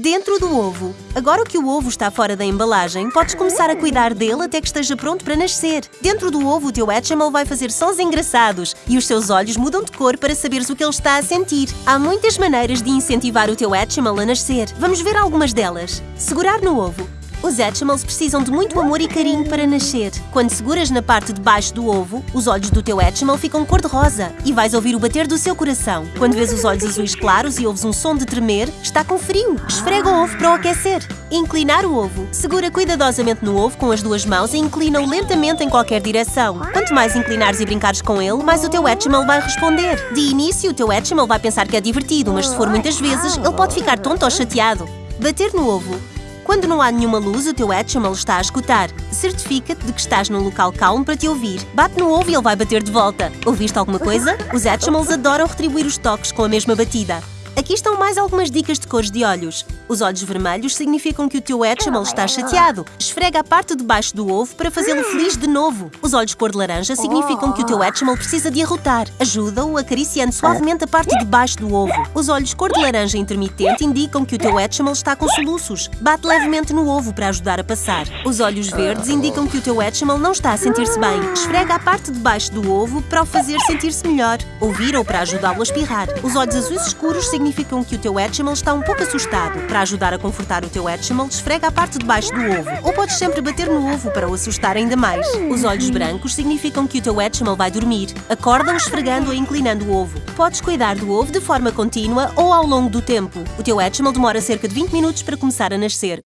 Dentro do ovo. Agora que o ovo está fora da embalagem, podes começar a cuidar dele até que esteja pronto para nascer. Dentro do ovo, o teu Hatchimal vai fazer sons engraçados e os teus olhos mudam de cor para saberes o que ele está a sentir. Há muitas maneiras de incentivar o teu Hatchimal a nascer. Vamos ver algumas delas. Segurar no ovo. Os Hatchimals precisam de muito amor e carinho para nascer. Quando seguras na parte de baixo do ovo, os olhos do teu Hatchimal ficam cor-de-rosa e vais ouvir o bater do seu coração. Quando vês os olhos azuis claros e ouves um som de tremer, está com frio. Esfrega o ovo para o aquecer. Inclinar o ovo. Segura cuidadosamente no ovo com as duas mãos e inclina-o lentamente em qualquer direção. Quanto mais inclinares e brincares com ele, mais o teu Hatchimal vai responder. De início, o teu Hatchimal vai pensar que é divertido, mas se for muitas vezes, ele pode ficar tonto ou chateado. Bater no ovo. Quando não há nenhuma luz, o teu Hatchimal está a escutar. Certifica-te de que estás num local calmo para te ouvir. Bate no ovo e ele vai bater de volta. Ouviste alguma coisa? Os Hatchimals adoram retribuir os toques com a mesma batida. Aqui estão mais algumas dicas de cores de olhos. Os olhos vermelhos significam que o teu Hatchimal está chateado. Esfrega a parte de baixo do ovo para fazê-lo feliz de novo. Os olhos cor de laranja significam que o teu Hatchimal precisa de arrotar. Ajuda-o acariciando suavemente a parte de baixo do ovo. Os olhos cor de laranja intermitente indicam que o teu Hatchimal está com soluços. Bate levemente no ovo para ajudar a passar. Os olhos verdes indicam que o teu Hatchimal não está a sentir-se bem. Esfrega a parte de baixo do ovo para o fazer sentir-se melhor. Ouvir ou para ajudá-lo a espirrar. Os olhos azuis escuros significam que o teu Hatchimal está um pouco assustado. Para ajudar a confortar o teu Hatchimal, esfrega a parte de baixo do ovo. Ou podes sempre bater no ovo para o assustar ainda mais. Os olhos brancos significam que o teu Hatchimal vai dormir. Acorda-o esfregando ou inclinando o ovo. Podes cuidar do ovo de forma contínua ou ao longo do tempo. O teu Hatchimal demora cerca de 20 minutos para começar a nascer.